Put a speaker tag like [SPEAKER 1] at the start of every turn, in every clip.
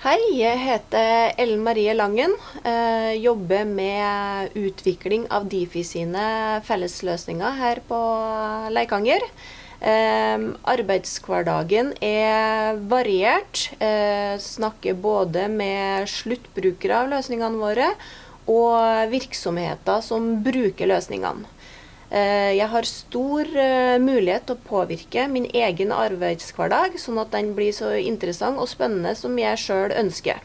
[SPEAKER 1] Hei, jeg heter Ellen Marie Langen. Eh, jobber med utvikling av Difi sine fellesløsninger her på Leikanger. Eh, arbeidshverdagen er variert. Eh, snakker både med sluttbrukere av løsningene våre og virksomheter som bruker løsningene. Eh, jeg har stor eh, mulighet til å påvirke min egen arbeidshverdag, sånn at den blir så interessant og spennende som jeg sjøl ønsker.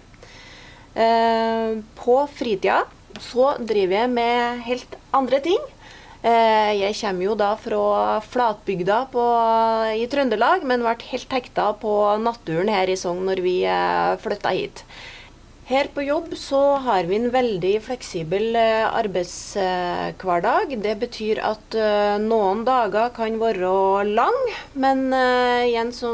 [SPEAKER 1] Eh, på fritida så driver jeg med helt andre ting. Jeg kommer jo da fra flatbygda på, i Trøndelag, men ble helt hekta på naturen her i Sogn når vi flytta hit. Her på jobb så har vi en veldig fleksibel eh, arbeidshverdag. Det betyr at uh, noen dager kan være lang, men uh, igjen så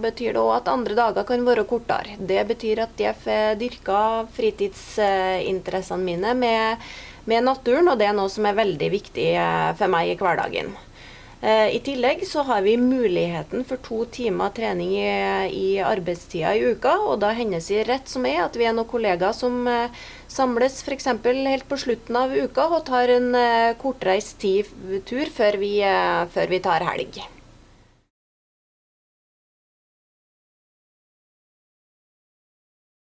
[SPEAKER 1] betyr det òg at andre dager kan være kortere. Det betyr at jeg får dyrka fritidsinteressene mine med, med naturen, og det er noe som er veldig viktig for meg i hverdagen. Eh, I tillegg så har vi muligheten for to timer trening i, i arbeidstida i uka. Og da hender det rett som er at vi er noen kollegaer som eh, samles f.eks. helt på slutten av uka og tar en eh, kortreist tur før vi, før vi tar helg.